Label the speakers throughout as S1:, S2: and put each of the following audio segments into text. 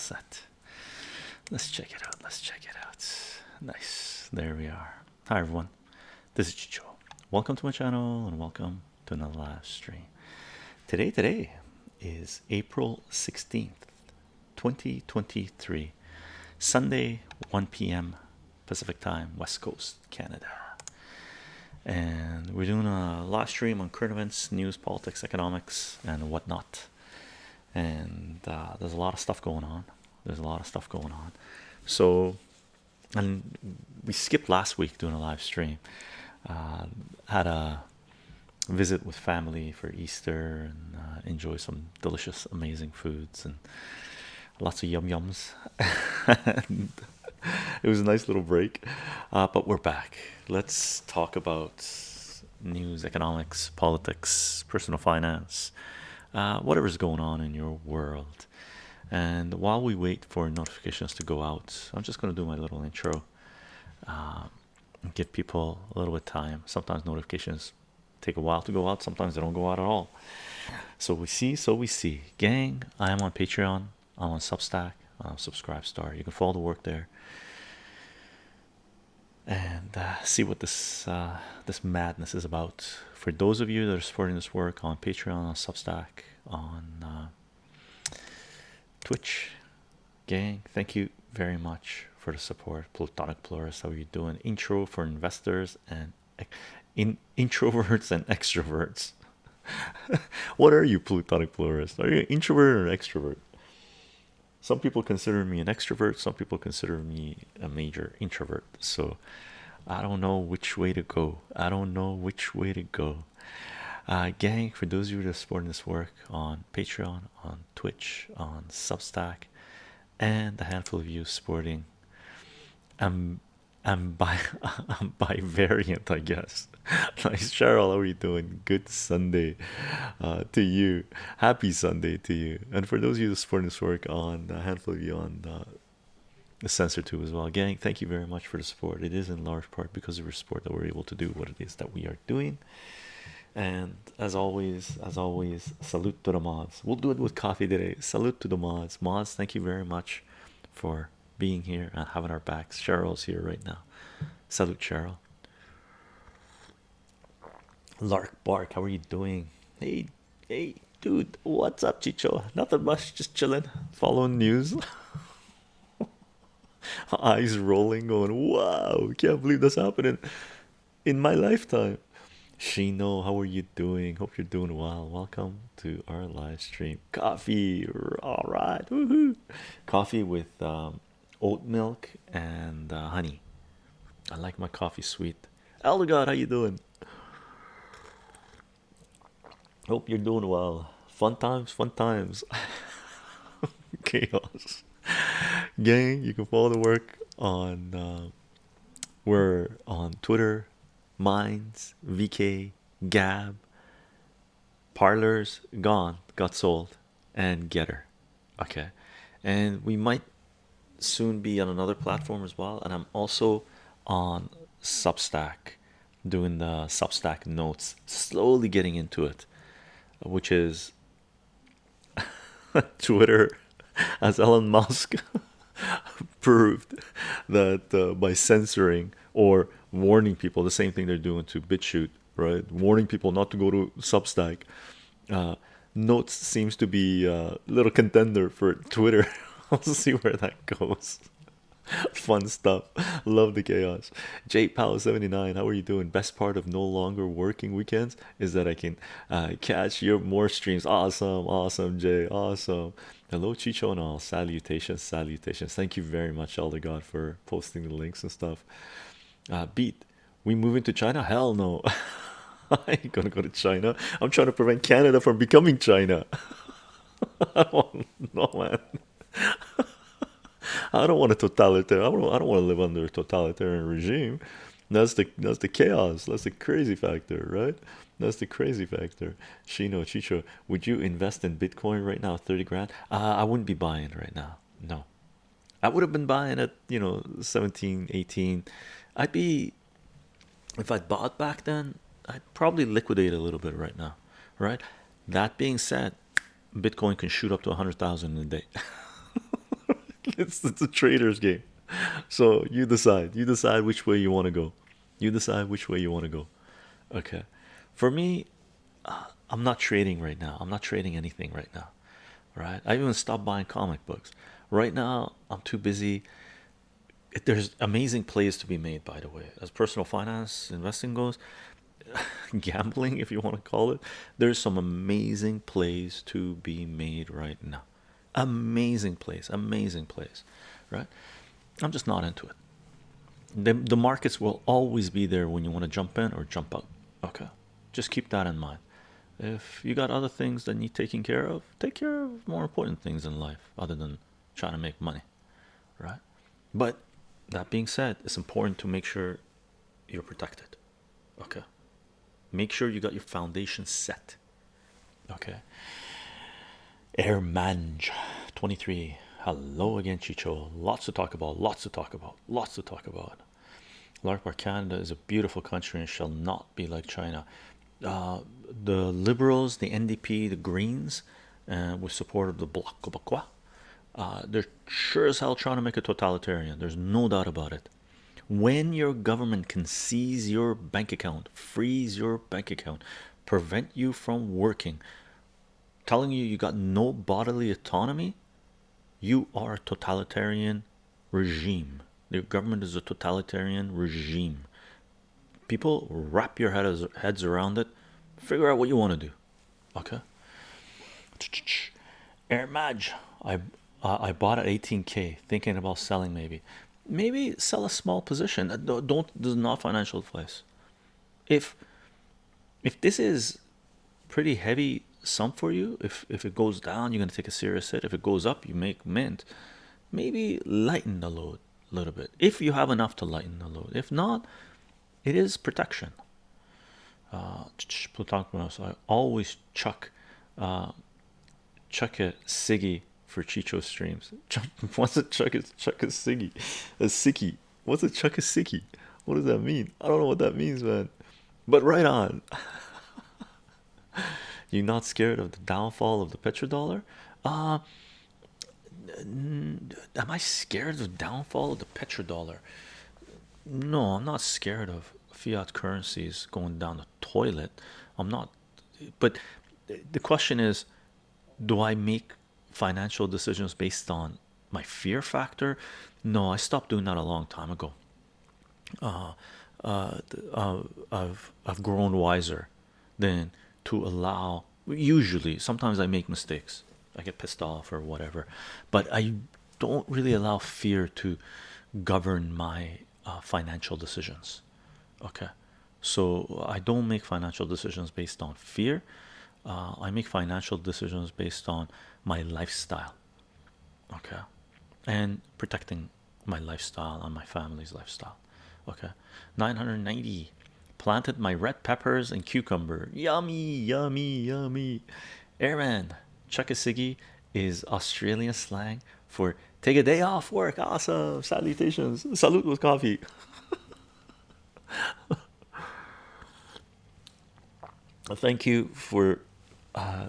S1: set. Let's check it out. Let's check it out. Nice. There we are. Hi everyone. This is Chicho. Welcome to my channel and welcome to another live stream. Today, today is April 16th, 2023, Sunday, 1 p.m. Pacific time, West Coast, Canada. And we're doing a live stream on current events, news, politics, economics, and whatnot. And uh, there's a lot of stuff going on. There's a lot of stuff going on. So, and we skipped last week doing a live stream. Uh, had a visit with family for Easter and uh, enjoy some delicious, amazing foods and lots of yum yums. it was a nice little break, uh, but we're back. Let's talk about news, economics, politics, personal finance, uh, whatever's going on in your world. And while we wait for notifications to go out, I'm just going to do my little intro. Uh, give people a little bit of time. Sometimes notifications take a while to go out, sometimes they don't go out at all. So we see, so we see. Gang, I am on Patreon, I'm on Substack, I'm on Subscribe Star. You can follow the work there and uh, see what this uh, this madness is about. For those of you that are supporting this work on Patreon, on Substack, on uh, Twitch, gang, thank you very much for the support. Plutonic Plurus, how are you doing? Intro for investors and in introverts and extroverts. what are you, Plutonic Plurus? Are you an introvert or an extrovert? Some people consider me an extrovert, some people consider me a major introvert. So I don't know which way to go. I don't know which way to go. Uh, gang, for those of you that are supporting this work on Patreon, on Twitch, on Substack, and a handful of you supporting um I'm by I'm by variant, I guess. nice, Cheryl. How are you doing? Good Sunday uh, to you. Happy Sunday to you. And for those of you supporting this work on a handful of you on uh, the sensor too as well, gang. Thank you very much for the support. It is in large part because of your support that we're able to do what it is that we are doing. And as always, as always, salute to the mods. We'll do it with coffee today. Salute to the mods. Mods, thank you very much for being here and having our backs. Cheryl's here right now. Salute, Cheryl. Lark Bark, how are you doing? Hey, hey, dude, what's up, Chicho? Nothing much, just chilling, following news. Eyes rolling, going, wow, can't believe that's happening in my lifetime. Shino, how are you doing? Hope you're doing well. Welcome to our live stream. Coffee, all right! Coffee with um, oat milk and uh, honey. I like my coffee sweet. Elder God, how you doing? Hope you're doing well. Fun times, fun times. Chaos. Gang, you can follow the work on uh, we're on Twitter, Minds, VK, Gab, Parler's, gone, got sold, and Gettr. Okay, and we might soon be on another platform as well and i'm also on substack doing the substack notes slowly getting into it which is twitter as elon musk proved that uh, by censoring or warning people the same thing they're doing to BitChute, right warning people not to go to substack uh, notes seems to be a little contender for twitter I'll see where that goes. Fun stuff. Love the chaos. J Powell 79. How are you doing? Best part of no longer working weekends is that I can uh, catch your more streams. Awesome, awesome, Jay. Awesome. Hello, Chicho and all. Salutations, salutations. Thank you very much, Elder God, for posting the links and stuff. Uh, beat. We moving to China? Hell no. I ain't gonna go to China. I'm trying to prevent Canada from becoming China. I don't man. I don't want a totalitarian. I don't, I don't want to live under a totalitarian regime. That's the that's the chaos. That's the crazy factor, right? That's the crazy factor. Shino Chicho, would you invest in Bitcoin right now? 30 grand? Uh, I wouldn't be buying right now. No, I would have been buying at you know 17, 18. I'd be if I'd bought back then, I'd probably liquidate a little bit right now, right? That being said, Bitcoin can shoot up to a hundred thousand in a day. it's it's a trader's game. So you decide. You decide which way you want to go. You decide which way you want to go. Okay. For me, uh, I'm not trading right now. I'm not trading anything right now. Right? I even stopped buying comic books. Right now, I'm too busy. There's amazing plays to be made, by the way, as personal finance investing goes, gambling, if you want to call it. There's some amazing plays to be made right now. Amazing plays, amazing plays, right? I'm just not into it. The, the markets will always be there when you want to jump in or jump out. Okay, just keep that in mind. If you got other things that need taking care of, take care of more important things in life other than trying to make money, right? But that being said, it's important to make sure you're protected. Okay, make sure you got your foundation set. Okay, Air Mange 23. Hello again, Chicho. Lots to talk about, lots to talk about, lots to talk about. Lark Park, Canada is a beautiful country and shall not be like China. Uh, the liberals, the NDP, the Greens, uh, with support of the Bloc Québécois, uh, they're sure as hell trying to make a totalitarian. There's no doubt about it. When your government can seize your bank account, freeze your bank account, prevent you from working, telling you you got no bodily autonomy, you are a totalitarian regime. The government is a totalitarian regime. People wrap your head heads around it. Figure out what you want to do. Okay. Air Maj, I uh, I bought at 18k, thinking about selling. Maybe, maybe sell a small position. Don't, don't this is not financial advice. If if this is pretty heavy sum for you, if if it goes down, you're gonna take a serious hit. If it goes up, you make mint. Maybe lighten the load a little bit if you have enough to lighten the load. If not, it is protection. Uh, I always chuck uh, chuck a Siggy for Chicho streams. What's a chuck chuck a Siggy? A Siggy. What's a chuck a Siggy? What does that mean? I don't know what that means, man. But right on. You're not scared of the downfall of the petrodollar? Uh am I scared of the downfall of the petrodollar? No, I'm not scared of fiat currencies going down the toilet. I'm not, but the question is, do I make financial decisions based on my fear factor? No, I stopped doing that a long time ago. Uh, uh, uh, I've I've grown wiser than to allow. Usually, sometimes I make mistakes. I get pissed off or whatever, but I don't really allow fear to govern my uh, financial decisions. Okay, so I don't make financial decisions based on fear. Uh, I make financial decisions based on my lifestyle. Okay, and protecting my lifestyle and my family's lifestyle. Okay, 990 planted my red peppers and cucumber. Yummy, yummy, yummy. Airman, chuck a is Australian slang for take a day off work. Awesome. Salutations. Salute with coffee. Thank you for uh,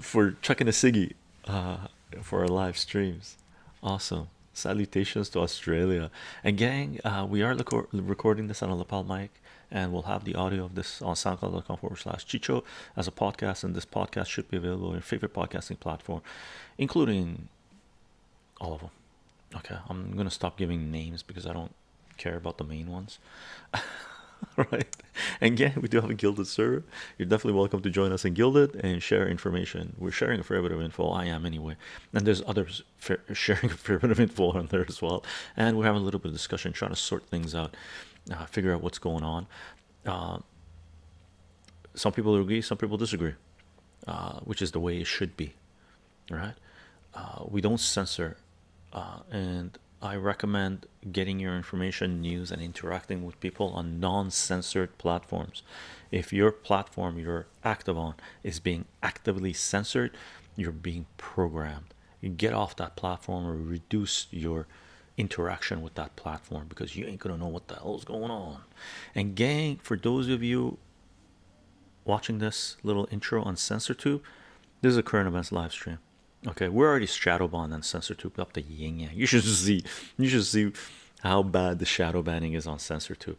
S1: for chucking a ciggy uh, for our live streams. Awesome. Salutations to Australia and gang. Uh, we are recording this on a lapel mic and we'll have the audio of this on soundcloud.com forward slash chicho as a podcast and this podcast should be available on your favorite podcasting platform including all of them okay i'm gonna stop giving names because i don't care about the main ones right. And yeah we do have a Guilded server. You're definitely welcome to join us in Guilded and share information. We're sharing a fair bit of info. I am anyway. And there's others sharing a fair bit of info on there as well. And we're having a little bit of discussion trying to sort things out uh, figure out what's going on. Uh, some people agree, some people disagree, uh, which is the way it should be, right? Uh, we don't censor, uh, and I recommend getting your information, news, and interacting with people on non-censored platforms. If your platform you're active on is being actively censored, you're being programmed. You get off that platform or reduce your interaction with that platform because you ain't gonna know what the hell's going on. And gang, for those of you watching this little intro on CensorTube, this is a current events live stream. Okay, we're already shadow banned and censor tube up the yin yang. You should see, you should see how bad the shadow banning is on censor tube.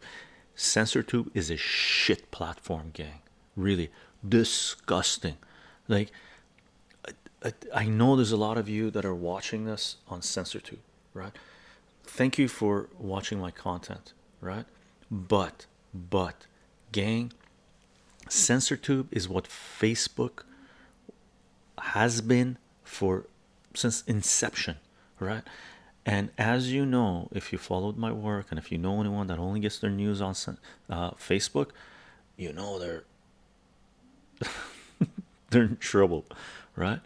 S1: Censor tube is a shit platform, gang. Really disgusting. Like, I, I know there's a lot of you that are watching this on censor tube, right? Thank you for watching my content, right? But, but, gang, censor tube is what Facebook has been for since inception right? And as you know if you followed my work and if you know anyone that only gets their news on uh, facebook you know they're they're in trouble right?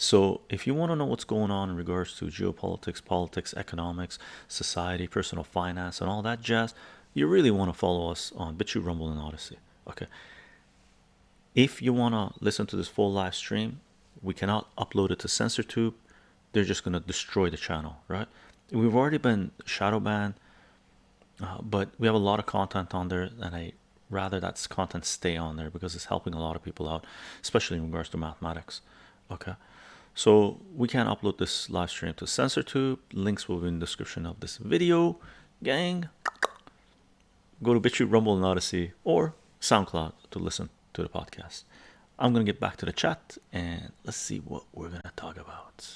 S1: So if you want to know what's going on in regards to geopolitics politics economics society personal finance and all that jazz you really want to follow us on BitChute Rumble and Odysee okay? If you want to listen to this full live stream we cannot upload it to CensorTube they're just going to destroy the channel right? We've already been shadow banned uh, but we have a lot of content on there and I rather that's content stay on there because it's helping a lot of people out especially in regards to mathematics okay? So we can upload this live stream to CensorTube links will be in the description of this video. Gang. Go to BitChute Rumble and Odysee or SoundCloud to listen to the podcast I'm gonna get back to the chat and let's see what we're gonna talk about